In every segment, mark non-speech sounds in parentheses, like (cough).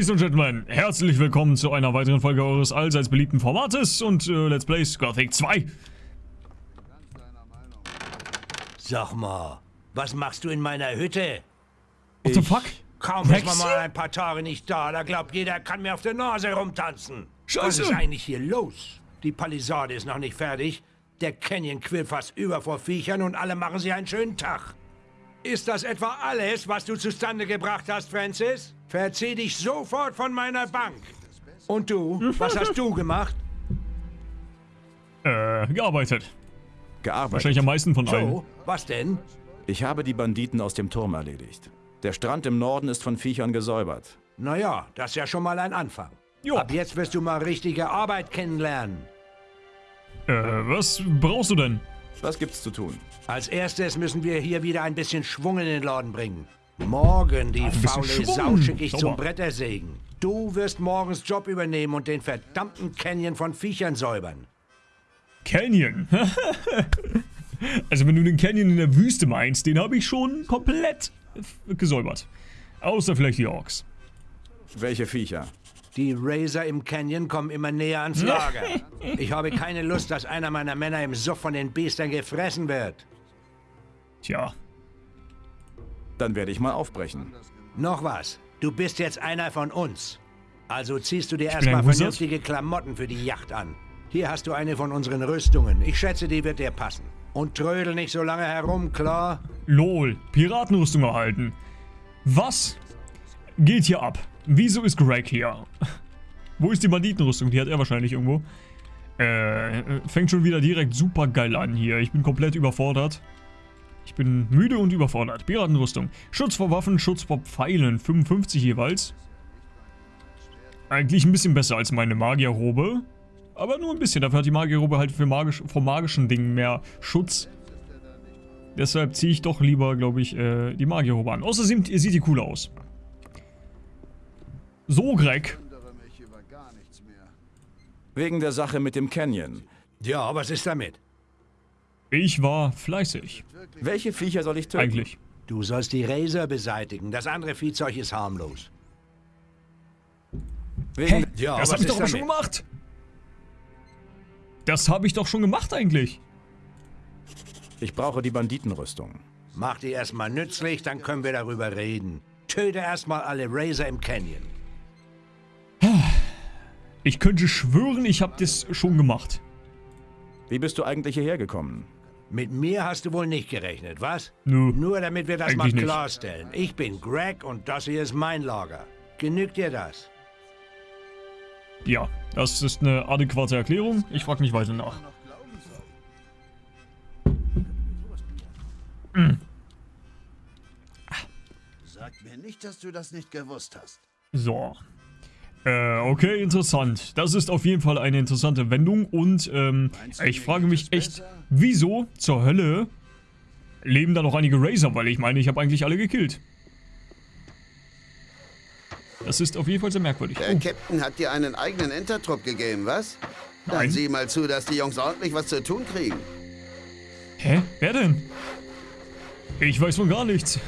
Ladies and Gentlemen, herzlich willkommen zu einer weiteren Folge eures allseits beliebten Formates und äh, Let's Plays Gothic 2. Sag mal, was machst du in meiner Hütte? What the fuck? Kaum ist man mal ein paar Tage nicht da, da glaubt jeder, er kann mir auf der Nase rumtanzen. Was Scheiße. ist eigentlich hier los? Die Palisade ist noch nicht fertig. Der Canyon quillt fast über vor Viechern und alle machen sich einen schönen Tag. Ist das etwa alles, was du zustande gebracht hast, Francis? Verzieh dich sofort von meiner Bank. Und du, was hast du gemacht? (laughs) Äh, gearbeitet. Gearbeitet. Wahrscheinlich am meisten von allen. So, was denn? Ich habe die Banditen aus dem Turm erledigt. Der Strand im Norden ist von Viechern gesäubert. Naja, das ist ja schon mal ein Anfang. Jo. Ab jetzt wirst du mal richtige Arbeit kennenlernen. Äh, was brauchst du denn? Was gibt's zu tun? Als erstes müssen wir hier wieder ein bisschen Schwung in den Laden bringen. Morgen, die faule. Sau, schicke ich Sauber. zum Brettersägen. Du wirst morgens Job übernehmen und den verdammten Canyon von Viechern säubern. Canyon. (laughs) also wenn du den Canyon in der Wüste meinst, den habe ich schon komplett gesäubert. Außer vielleicht die Orks. Welche Viecher? Die Razor im Canyon kommen immer näher ans (laughs) Lager. Ich habe keine Lust, dass einer meiner Männer im Suff von den Biestern gefressen wird. Tja, Dann werde ich mal aufbrechen. Noch was. Du bist jetzt einer von uns. Also ziehst du dir erstmal vernünftige Klamotten für die Yacht an. Hier hast du eine von unseren Rüstungen. Ich schätze, die wird dir passen. Und trödel nicht so lange herum, klar? lol, Piratenrüstung erhalten. Was geht hier ab? Wieso ist Greg hier? Wo ist die Banditenrüstung? Die hat er wahrscheinlich irgendwo. Äh, fängt schon wieder direkt super geil an hier. Ich bin komplett überfordert. Ich bin müde und überfordert. Piratenrüstung. Schutz vor Waffen, Schutz vor Pfeilen. 55 jeweils. Eigentlich ein bisschen besser als meine Magierrobe. Aber nur ein bisschen. Dafür hat die Magierrobe halt für magisch, vor magischen Dingen mehr Schutz. Deshalb ziehe ich doch lieber, glaube ich, äh, die Magierrobe an. Außerdem sieht die cool aus. So, Greg. Wegen der Sache mit dem Canyon. Ja, was ist damit? Ich war fleißig. Welche Viecher soll ich töten? Eigentlich. Du sollst die Razor beseitigen. Das andere Viehzeug ist harmlos. Wegen Ja, das was habe ich doch aber schon gemacht. Das habe ich doch schon gemacht eigentlich. Ich brauche die Banditenrüstung. Mach die erstmal nützlich, dann können wir darüber reden. Töte erstmal alle Razor im Canyon. Ich könnte schwören, ich habe das schon gemacht. Wie bist du eigentlich hierher gekommen? Mit mir hast du wohl nicht gerechnet, was? Nö. Nur damit wir das Eigentlich mal nicht. klarstellen. Ich bin Greg und das hier ist mein Lager. Genügt dir das? Ja, das ist eine adäquate Erklärung. Ich frage nicht weiter nach. Sag mir nicht, dass du das nicht gewusst hast. So. Äh, okay, interessant. Das ist auf jeden Fall eine interessante Wendung und ähm, ich frage mich echt, wieso zur Hölle leben da noch einige Razer, weil ich meine, ich habe eigentlich alle gekillt. Das ist auf jeden Fall sehr merkwürdig. Der Oh, Captain hat dir einen eigenen Entertrupp gegeben, was? Dann Nein. sieh mal zu, dass die Jungs ordentlich was zu tun kriegen. hä? Wer denn? Ich weiß von gar nichts.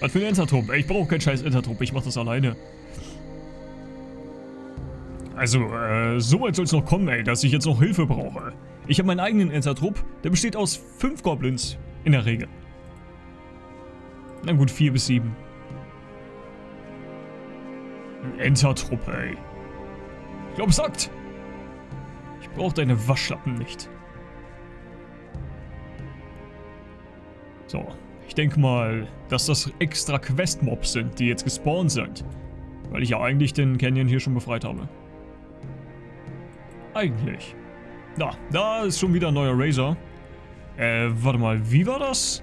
Was für ein Entertrupp? Ich brauche keinen scheiß Entertrupp, ich mach das alleine. Also, äh, so weit soll es noch kommen, ey, dass ich jetzt noch Hilfe brauche. Ich habe meinen eigenen Entertrupp, der besteht aus fünf Goblins. In der Regel. Na gut, vier bis sieben. Ein Entertrupp, ey. Ich glaube, es sagt. Ich brauche deine Waschlappen nicht. So, ich denke mal, dass das extra Quest-Mobs sind, die jetzt gespawnt sind. Weil ich ja eigentlich den Canyon hier schon befreit habe. Eigentlich. Da, da ist schon wieder ein neuer Razor. Äh, warte mal, wie war das?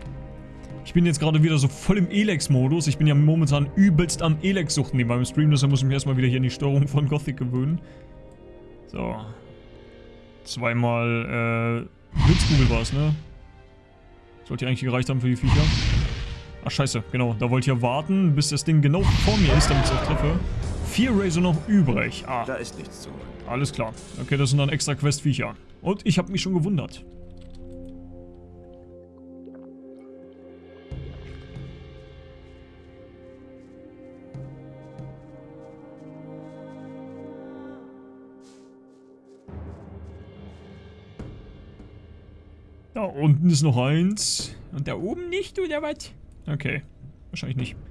Ich bin jetzt gerade wieder so voll im Elex-Modus. Ich bin ja momentan übelst am Elex-Suchten neben meinem Stream, deshalb muss ich mich erstmal wieder hier an die Steuerung von Gothic gewöhnen. So. Zweimal, äh, Blitzkugel war es, ne? Sollte ja eigentlich gereicht haben für die Viecher. Ach, scheiße, genau. Da wollte ich ja warten, bis das Ding genau vor mir ist, damit ich es auch treffe vier Razor noch übrig. Ah. Da ist nichts zu holen. Alles klar. Okay, das sind dann extra Questviecher. Und ich habe mich schon gewundert. Da unten ist noch eins. Und da oben nicht, oder was? Okay. Wahrscheinlich nicht.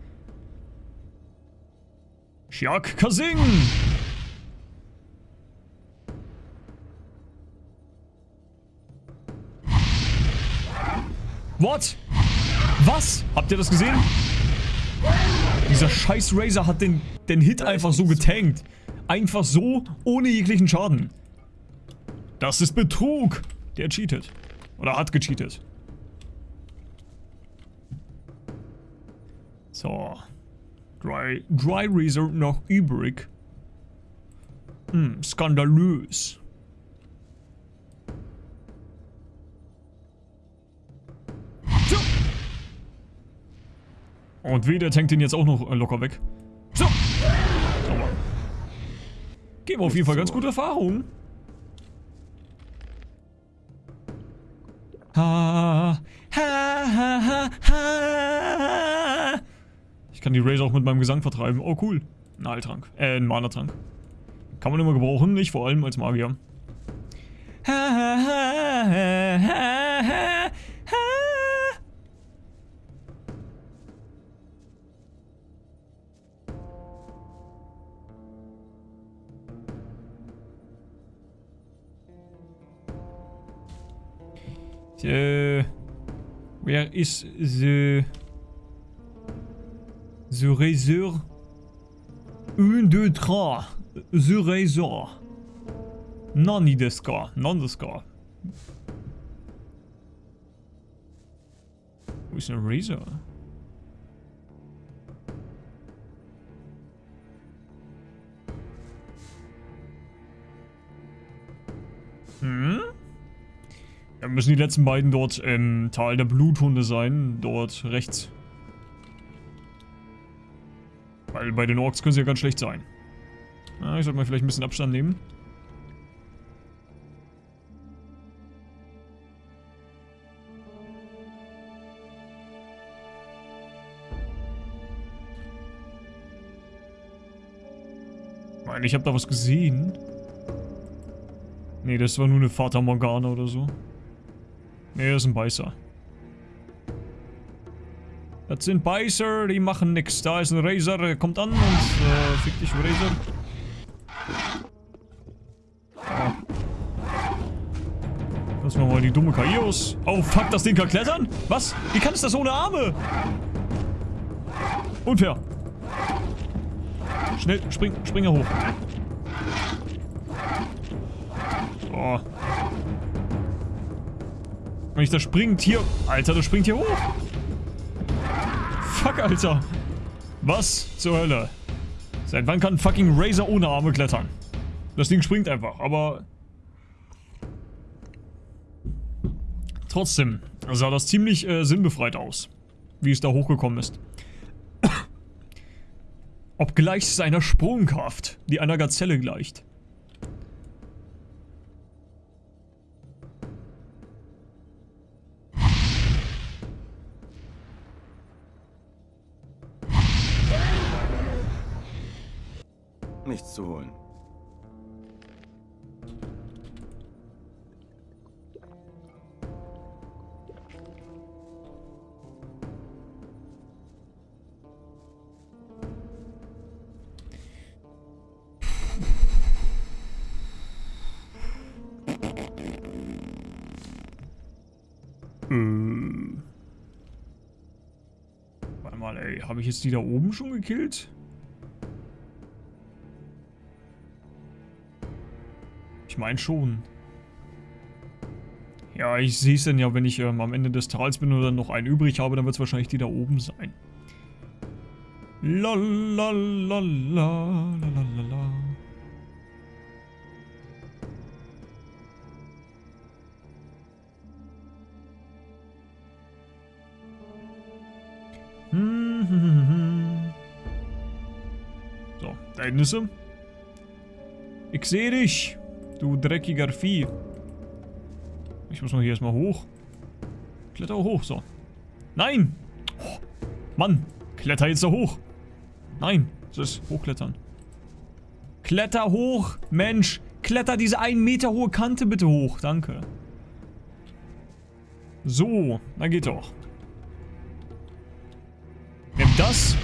Shiak Kasing! What? Was? Habt ihr das gesehen? Dieser scheiß Razer hat den, den Hit einfach so getankt. Einfach so, ohne jeglichen Schaden. Das ist Betrug. Der cheatet. Oder hat gecheatet. So. Dry, Dry Razor noch übrig. Hm, skandalös. So. Und wie, der tankt ihn jetzt auch noch äh, locker weg. So. Sauber. Geben auf jeden Fall ganz gute Erfahrungen. Die Razor auch mit meinem Gesang vertreiben. Oh, cool. Ein Heiltrank. Äh, ein Mana-Trank. Kann man immer gebrauchen, nicht vor allem als Magier. Ha, ha, ha, ha, ha, ha, ha. Äh, where is the the razor? Un, deux, trois. The razor. Nani desu ka? Nan desu ka? Wo ist ein Razor? Hm? Ja, müssen die letzten beiden dort im Tal der Bluthunde sein. Dort rechts. Weil bei den Orks können sie ja ganz schlecht sein. Na, ich sollte mal vielleicht ein bisschen Abstand nehmen. Ich meine, ich habe da was gesehen. Nee, das war nur eine Fata Morgana oder so. Nee, das ist ein Beißer. Das sind Beißer, die machen nix. Da ist ein Razor, der kommt an und äh, fick dich, Razor. Ah. Lassen wir mal die dumme KI aus. Oh, fuck, das Ding kann klettern? Was? Wie kann es das ohne Arme? Unfair. Schnell, spring, spring er hoch. So. Wenn ich da springt hier... Alter, das springt hier hoch. Fuck, Alter. Was zur Hölle? Seit wann kann fucking Razor ohne Arme klettern? Das Ding springt einfach, aber... Trotzdem sah das ziemlich äh, sinnbefreit aus, wie es da hochgekommen ist. Obgleich seiner Sprungkraft, die einer Gazelle gleicht. Nichts zu holen. Äh. Warte mal, ey. Habe ich jetzt die da oben schon gekillt? Ich meine schon. Ja, ich sehe es dann ja, wenn ich ähm, am Ende des Tals bin dann noch einen übrig habe, dann wird es wahrscheinlich die da oben sein. Lalalala, lalalala. So, da hinten ist sie. Ich sehe dich, du dreckiger Vieh. Ich muss mal hier erstmal hoch. Kletter hoch, so. Nein! Oh, Mann, kletter jetzt da hoch. Nein, das ist hochklettern. Kletter hoch, Mensch. Kletter diese einen Meter hohe Kante bitte hoch, danke. So, na geht doch. Nimm das.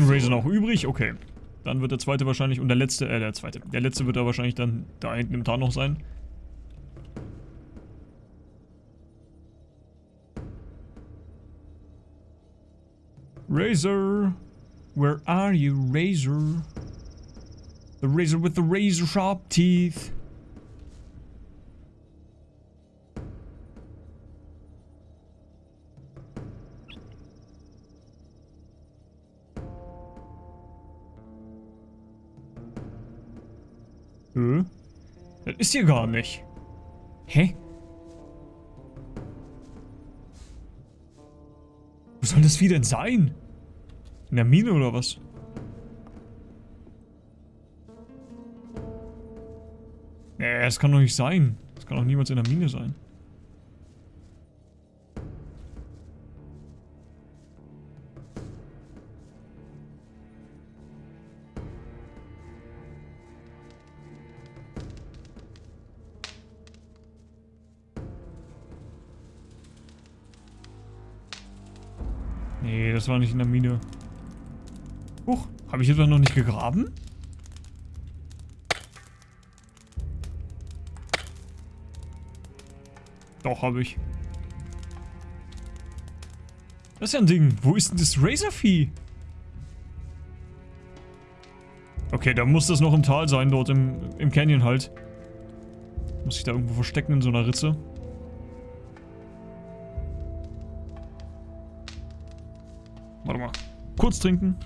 Razor noch übrig, okay. Dann wird der zweite wahrscheinlich, und der letzte, äh, der zweite. Der letzte wird da wahrscheinlich dann da hinten im Tal noch sein. Razor, where are you, Razor? The razor with the razor sharp teeth. Hä? Das ist hier gar nicht. Hä? Wo soll das Vieh denn sein? In der Mine oder was? Nee, das kann doch nicht sein. Das kann doch niemals in der Mine sein. Nee, das war nicht in der Mine. Huch, habe ich etwa noch nicht gegraben? Doch, habe ich. Das ist ja ein Ding. Wo ist denn das Razorvieh? Okay, da muss das noch im Tal sein, dort im, im Canyon halt. Muss ich da irgendwo verstecken in so einer Ritze. Kurz trinken.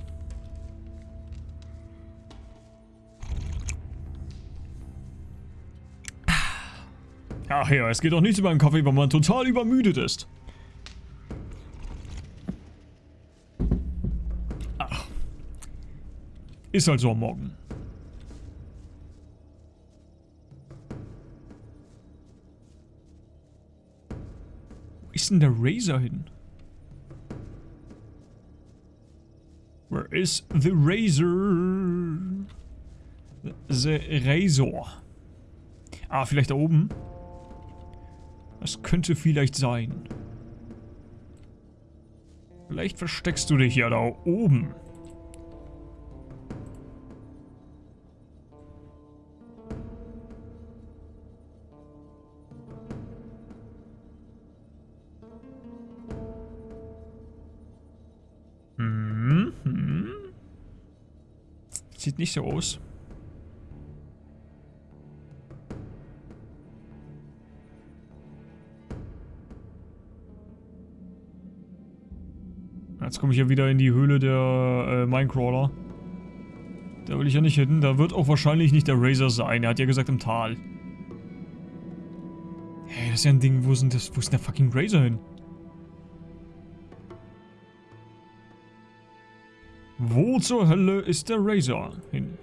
Ach ja, es geht doch nichts über einen Kaffee, wenn man total übermüdet ist. Ach. Ist halt so am Morgen. Wo ist denn der Razor hin? Where is the razor? The razor. Ah, vielleicht da oben? Das könnte vielleicht sein. Vielleicht versteckst du dich ja da oben. Sieht nicht so aus. Jetzt komme ich ja wieder in die Höhle der äh, Minecrawler. Da will ich ja nicht hin. Da wird auch wahrscheinlich nicht der Razor sein. Er hat ja gesagt im Tal. Hey, das ist ja ein Ding. Wo, sind das, wo ist denn der fucking Razor hin? Wo zur Hölle ist der Razor hin?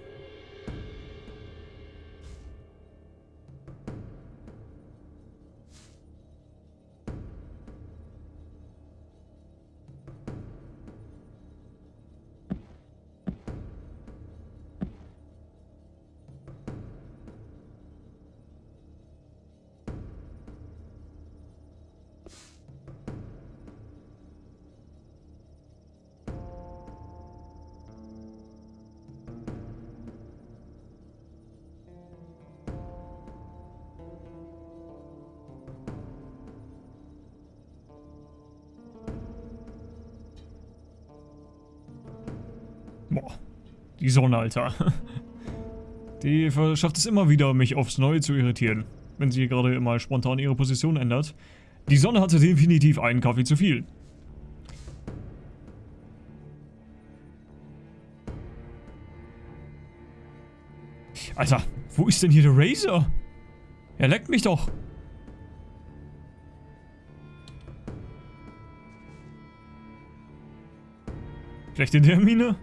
Die Sonne, Alter. Die schafft es immer wieder, mich aufs Neue zu irritieren, wenn sie gerade mal spontan ihre Position ändert. Die Sonne hatte definitiv einen Kaffee zu viel. Alter, wo ist denn hier der Razor? Er leckt mich doch. Vielleicht in der Mine?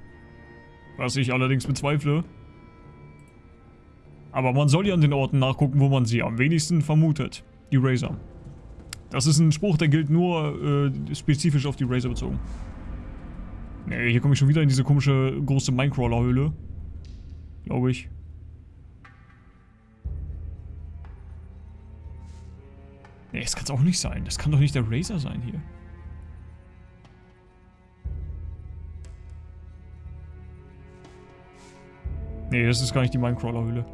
Was ich allerdings bezweifle. Aber man soll ja an den Orten nachgucken, wo man sie am wenigsten vermutet. Die Razor. Das ist ein Spruch, der gilt nur äh, spezifisch auf die Razor bezogen. Ne, hier komme ich schon wieder in diese komische große Minecrawler-Höhle. Glaube ich. Nee, das kann es auch nicht sein. Das kann doch nicht der Razer sein hier. Nee, das ist gar nicht die Minecrawler-Hülle.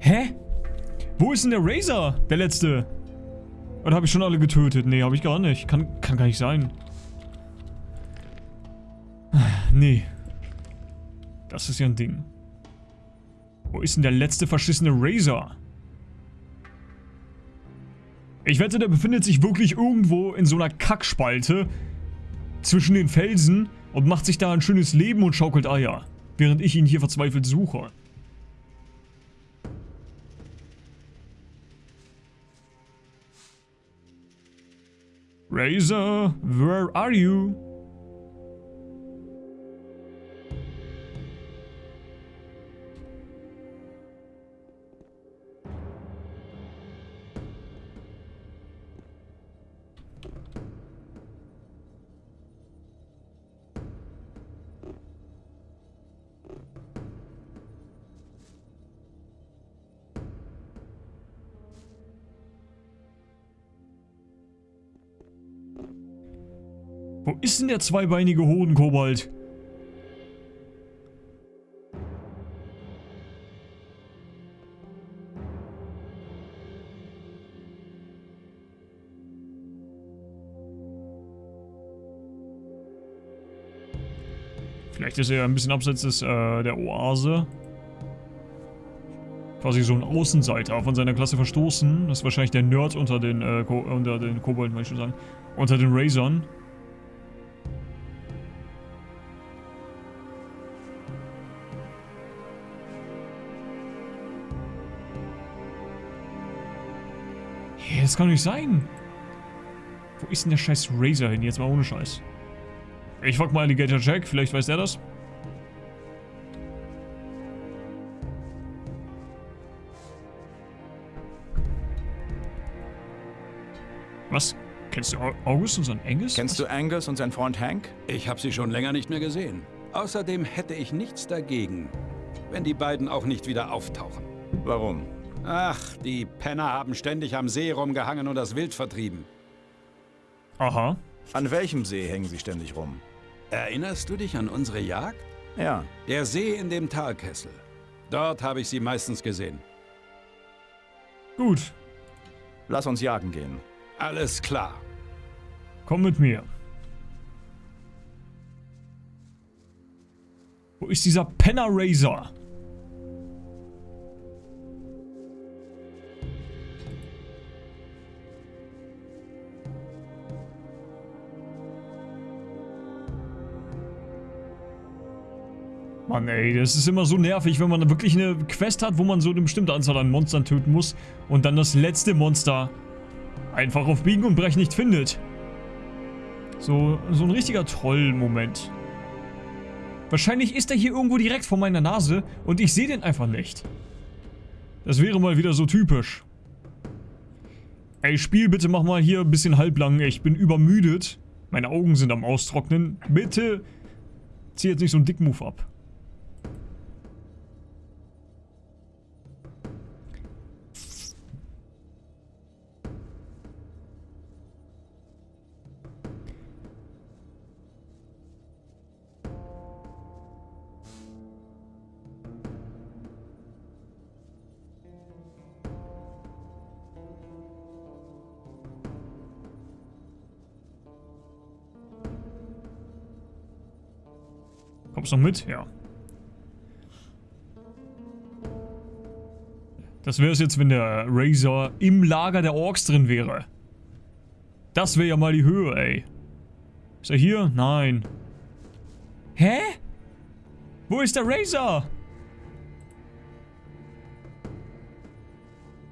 Hä? Wo ist denn der Razer? Der letzte? Oder habe ich schon alle getötet? Nee, habe ich gar nicht. Kann, kann gar nicht sein. Nee. Das ist ja ein Ding. Wo ist denn der letzte verschissene Razer? Ich wette, der befindet sich wirklich irgendwo in so einer Kackspalte zwischen den Felsen und macht sich da ein schönes Leben und schaukelt Eier, während ich ihn hier verzweifelt suche. Razor, where are you? Ist denn der zweibeinige Hodenkobold? Vielleicht ist er ein bisschen abseits des, äh, der Oase. Quasi so ein Außenseiter von seiner Klasse verstoßen. Das ist wahrscheinlich der Nerd unter den, äh, unter den Kobolden, möchte ich sagen. Unter den Razern. Das kann nicht sein. Wo ist denn der scheiß Razor hin? Jetzt mal ohne Scheiß. Ich frag mal Alligator Jack, vielleicht weiß der das. Was? Kennst du Au- August und sein Angus? Kennst du Angus und sein Freund Hank? Ich habe sie schon länger nicht mehr gesehen. Außerdem hätte ich nichts dagegen, wenn die beiden auch nicht wieder auftauchen. Warum? Ach, die Penner haben ständig am See rumgehangen und das Wild vertrieben. Aha. An welchem See hängen sie ständig rum? Erinnerst du dich an unsere Jagd? Ja. Der See in dem Talkessel. Dort habe ich sie meistens gesehen. Gut. Lass uns jagen gehen. Alles klar. Komm mit mir. Wo ist dieser Penner Razor? Mann ey, das ist immer so nervig, wenn man wirklich eine Quest hat, wo man so eine bestimmte Anzahl an Monstern töten muss und dann das letzte Monster einfach auf Biegen und Brechen nicht findet. So, so ein richtiger Troll-Moment. Wahrscheinlich ist er hier irgendwo direkt vor meiner Nase und ich sehe den einfach nicht. Das wäre mal wieder so typisch. Ey, Spiel, bitte mach mal hier ein bisschen halblang. Ich bin übermüdet. Meine Augen sind am Austrocknen. Bitte zieh jetzt nicht so einen Dickmove ab. Kommst du noch mit? Ja. Das wäre es jetzt, wenn der Razor im Lager der Orks drin wäre. Das wäre ja mal die Höhe, ey. Ist er hier? Nein. Hä? Wo ist der Razor?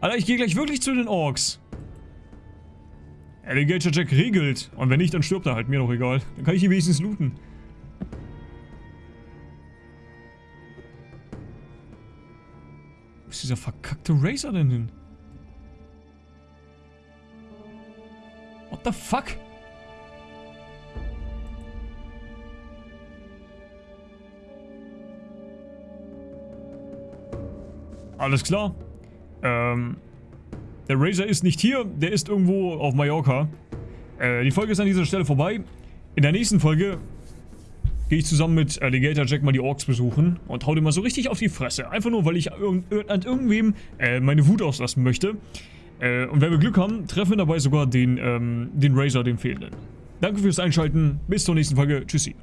Alter, ich gehe gleich wirklich zu den Orks. Alligator Jack regelt. Und wenn nicht, dann stirbt er halt. Mir doch egal. Dann kann ich ihn wenigstens looten. Dieser verkackte Racer denn hin? What the fuck? Alles klar. Ähm, der Razor ist nicht hier, der ist irgendwo auf Mallorca. Äh, die Folge ist an dieser Stelle vorbei. In der nächsten Folge gehe ich zusammen mit Alligator Jack mal die Orks besuchen und hau dir mal so richtig auf die Fresse. Einfach nur, weil ich an irgendwem äh, meine Wut auslassen möchte. Äh, und wenn wir Glück haben, treffen wir dabei sogar den, ähm, den Razor, den fehlenden. Danke fürs Einschalten. Bis zur nächsten Folge. Tschüssi.